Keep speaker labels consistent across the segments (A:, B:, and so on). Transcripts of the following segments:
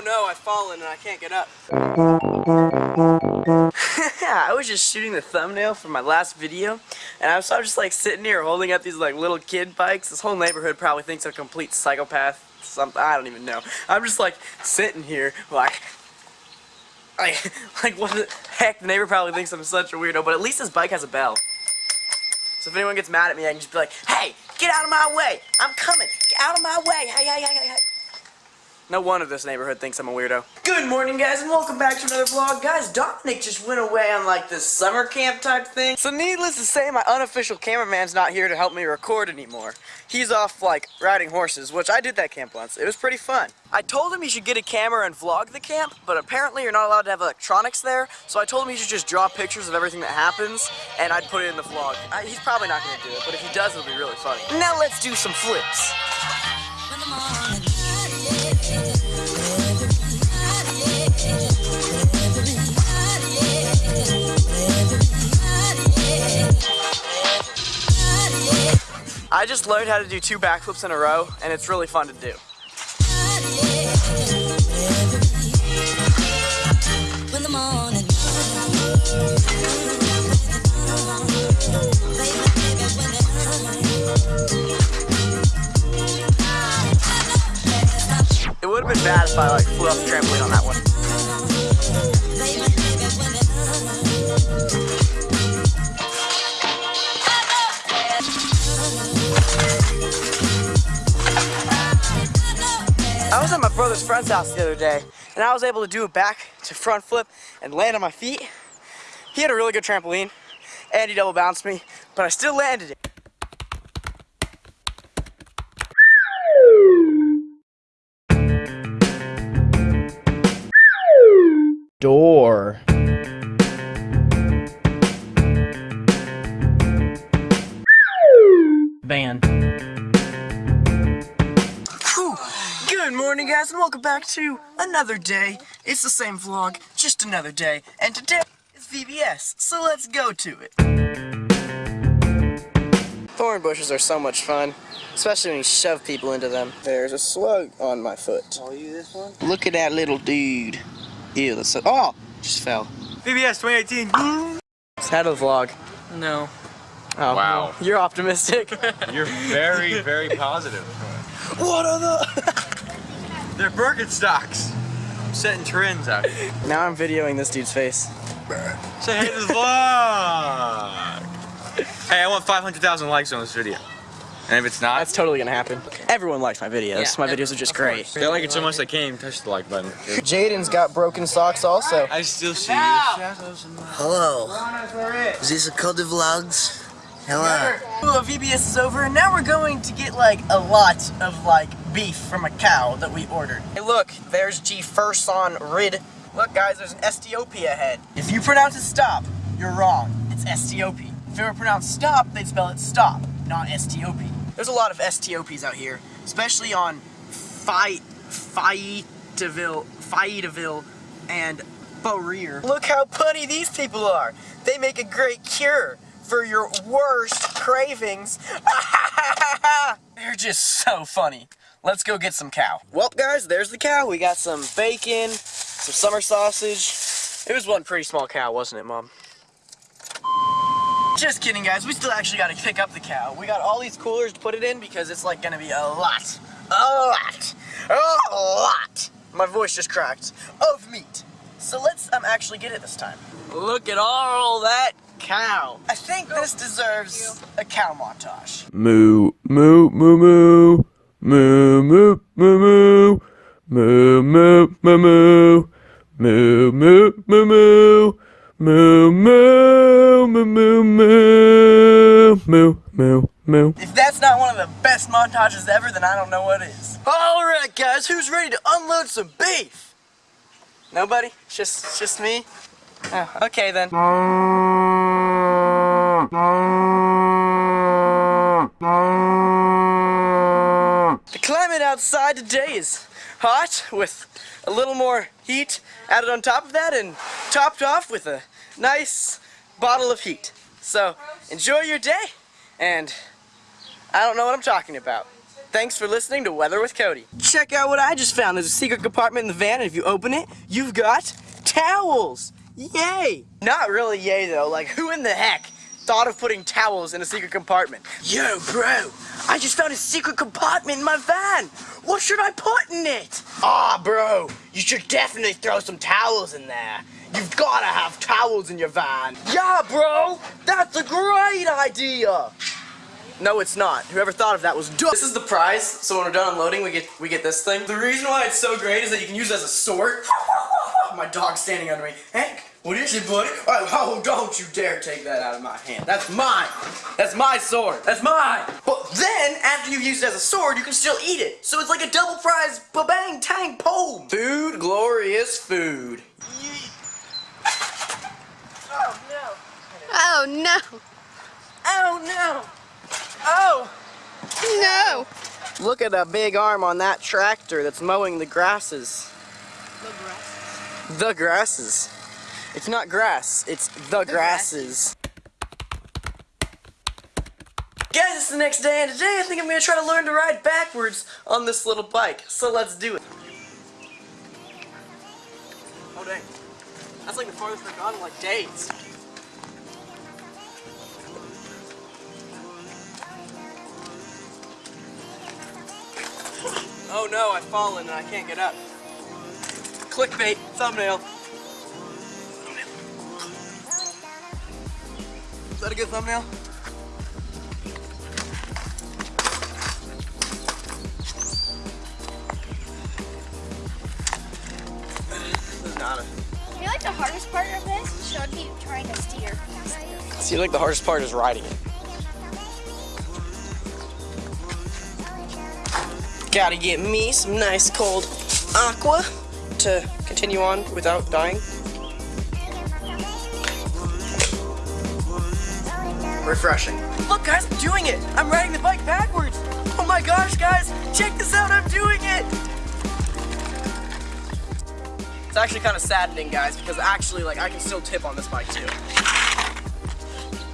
A: Oh no, I've fallen and I can't get up. I was just shooting the thumbnail for my last video, and I was, I just like sitting here holding up these like little kid bikes. This whole neighborhood probably thinks I'm a complete psychopath. Something I don't even know. I'm just like sitting here like. Like, like what the heck? The neighbor probably thinks I'm such a weirdo, but at least this bike has a bell. So if anyone gets mad at me, I can just be like, hey, get out of my way. I'm coming. Get out of my way. Hey, hey, hey, hey, hey. No one of this neighborhood thinks I'm a weirdo. Good morning, guys, and welcome back to another vlog. Guys, Dominic just went away on, like, this summer camp type thing. So needless to say, my unofficial cameraman's not here to help me record anymore. He's off, like, riding horses, which I did that camp once. It was pretty fun. I told him he should get a camera and vlog the camp, but apparently you're not allowed to have electronics there, so I told him he should just draw pictures of everything that happens, and I'd put it in the vlog. I, he's probably not going to do it, but if he does, it'll be really funny. Now let's do some flips. I just learned how to do two backflips in a row, and it's really fun to do. It would have been bad if I like flew off the trampoline on that one. House the other day, and I was able to do a back to front flip and land on my feet. He had a really good trampoline, and he double bounced me, but I still landed it.
B: door.
A: Good morning, guys, and welcome back to another day. It's the same vlog, just another day, and today is VBS, so let's go to it. Thorn bushes are so much fun, especially when you shove people into them. There's a slug on my foot.
C: Are you this one?
A: Look at that little dude. Ew, that's so. Oh! Just fell.
C: VBS 2018.
A: It's out of vlog.
B: No.
A: Oh,
C: Wow.
A: you're optimistic.
C: You're very, very positive.
A: what are the.
C: They're Birkenstocks. I'm setting trends out here.
A: now I'm videoing this dude's face.
C: Say hey to the vlog. Hey, I want 500,000 likes on this video. And if it's not,
A: That's totally gonna happen. Everyone likes my videos. my videos are just great.
C: they like it so much they can't even touch the like button.
A: Jaden's got broken socks also.
C: I still see the shadows
D: Hello. Is this a Code of Vlogs? Hello.
A: Ooh, VBS is over, and now we're going to get like a lot of like beef from a cow that we ordered. Hey, look, there's G Furson Rid. Look, guys, there's an STOP ahead. If you pronounce it stop, you're wrong. It's STOP. If it were pronounced stop, they'd spell it stop, not STOP. There's a lot of STOPs out here, especially on Fight, Fayetteville, Fayetteville, and Beaurear. Look how punny these people are. They make a great cure for your worst cravings. They're just so funny. Let's go get some cow. Well, guys, there's the cow. We got some bacon, some summer sausage. It was one pretty small cow, wasn't it, Mom? Just kidding, guys. We still actually got to pick up the cow. We got all these coolers to put it in because it's like going to be a lot, a lot, a lot. My voice just cracked of meat. So let's um actually get it this time. Look at all that cow. I think this deserves a cow montage.
B: Moo, moo, moo, moo. Moo, moo, moo, moo. Moo, moo, moo, moo. Moo, moo, moo, moo. Moo, moo, moo, moo, moo. Moo, moo, moo.
A: If that's not one of the best montages ever, then I don't know what is. Alright guys, who's ready to unload some beef? Nobody? It's just, it's just me? Oh, okay then. outside today is hot with a little more heat added on top of that and topped off with a nice bottle of heat. So enjoy your day and I don't know what I'm talking about. Thanks for listening to Weather with Cody. Check out what I just found. There's a secret compartment in the van, and if you open it, you've got towels. Yay! Not really yay though. Like, who in the heck thought of putting towels in a secret compartment? Yo, bro, I just found a secret compartment in my van. What should I put in it? Ah, bro, you should definitely throw some towels in there. You've gotta have towels in your van. Yeah, bro, that's a great idea. No, it's not. Whoever thought of that was dumb. This is the prize. So when we're done unloading, we get we get this thing. The reason why it's so great is that you can use it as a sword. My dog's standing under me. Hank, what is it, buddy? Oh, oh, don't you dare take that out of my hand. That's mine. That's my sword. That's mine. But then, after you've used it as a sword, you can still eat it. So it's like a double prize ba-bang tang pole. Food, glorious food. Oh no.
E: Oh no.
A: Oh no. Oh.
E: No.
A: Look at the big arm on that tractor that's mowing the grasses. the grasses. The grasses. It's not grass, it's the, grasses. Guys, it's the next day, and today I think I'm gonna try to learn to ride backwards on this little bike. So let's do it. Oh dang. That's like the farthest I've gone in like days. Oh no, I've fallen and I can't get up. Clickbait, thumbnail. Is that a good thumbnail? This is not a...
E: I feel like the hardest part of this should be trying to steer.
A: Seems like the hardest part is riding it. Gotta get me some nice cold aqua to continue on without dying. Refreshing. Look guys, I'm doing it! I'm riding the bike backwards! Oh my gosh guys, check this out, I'm doing it! It's actually kind of saddening guys because actually like I can still tip on this bike too.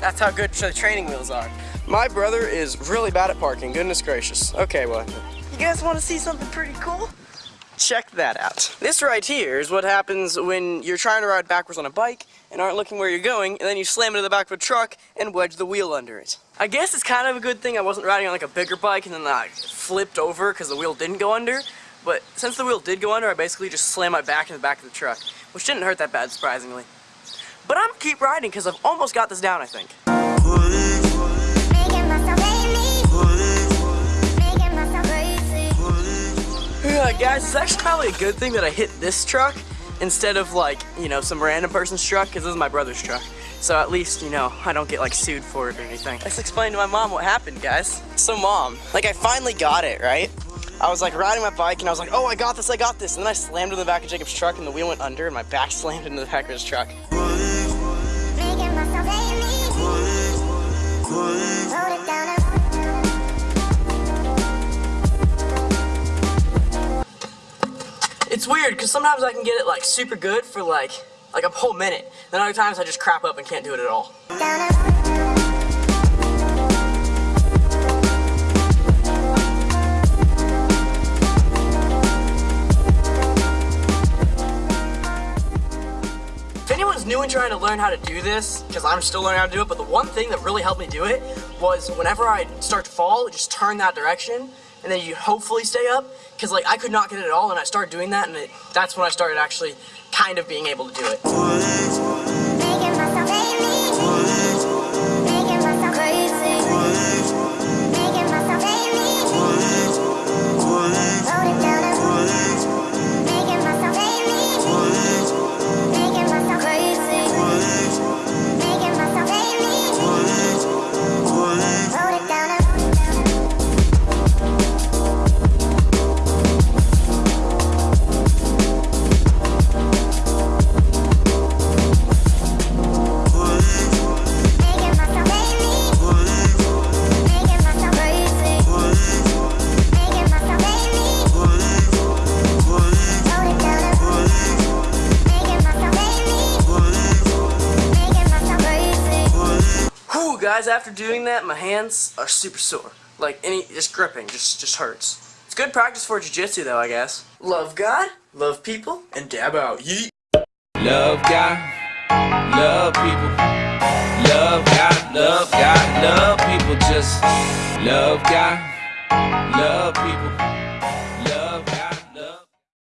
A: That's how good the training wheels are. My brother is really bad at parking, goodness gracious. Okay, well, you guys want to see something pretty cool? Check that out. This right here is what happens when you're trying to ride backwards on a bike and aren't looking where you're going, and then you slam into the back of a truck and wedge the wheel under it. I guess it's kind of a good thing I wasn't riding on like a bigger bike and then I flipped over because the wheel didn't go under, but since the wheel did go under, I basically just slammed my back in the back of the truck, which didn't hurt that bad, surprisingly. But I'm gonna keep riding because I've almost got this down, I think. Yeah, guys, it's actually probably a good thing that I hit this truck instead of like, you know, some random person's truck because this is my brother's truck. So at least, you know, I don't get like sued for it or anything. Let's explain to my mom what happened, guys. So mom, like I finally got it, right? I was like riding my bike and I was like, oh, I got this, I got this. And then I slammed in the back of Jacob's truck and the wheel went under and my back slammed into the back of his truck. It's weird because sometimes I can get it like super good for like like a whole minute. Then other times I just crap up and can't do it at all. If anyone's new and trying to learn how to do this, because I'm still learning how to do it, but the one thing that really helped me do it was whenever I start to fall, just turn that direction, and then you hopefully stay up, because like I could not get it at all, and I started doing that, and it, that's when I started actually kind of being able to do it. After doing that, my hands are super sore. Like any, just gripping, just just hurts. It's good practice for jiu-jitsu though, I guess. Love God, love people, and dab out. Yeet.
F: Love God, love people. Love God, love God, love people. Just love God, love people.